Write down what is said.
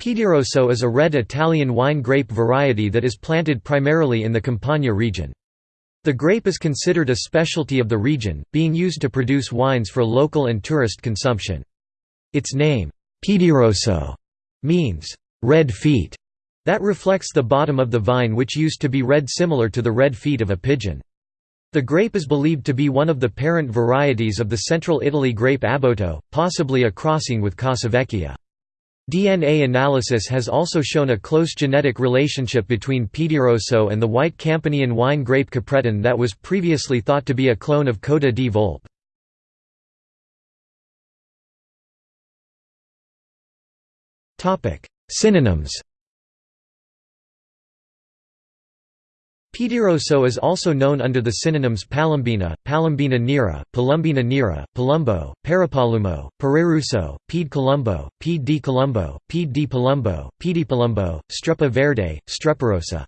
Piedirosso is a red Italian wine grape variety that is planted primarily in the Campania region. The grape is considered a specialty of the region, being used to produce wines for local and tourist consumption. Its name, Piedirosso, means red feet. That reflects the bottom of the vine which used to be red similar to the red feet of a pigeon. The grape is believed to be one of the parent varieties of the central Italy grape Abbuoto, possibly a crossing with Casavecchia. DNA analysis has also shown a close genetic relationship between Piedirosso and the white Campanian wine grape Caprettone that was previously thought to be a clone of Coda di Volpe. Synonyms Piedirosso is also known under the synonyms Palombina, Palombina nera, Palumbina nera, Palumbo, Parapalumo, Pererusso, Pied Columbo, Pied di Columbo, Pied di Palumbo, Piedipalumbo, Streppa verde, Streparosa.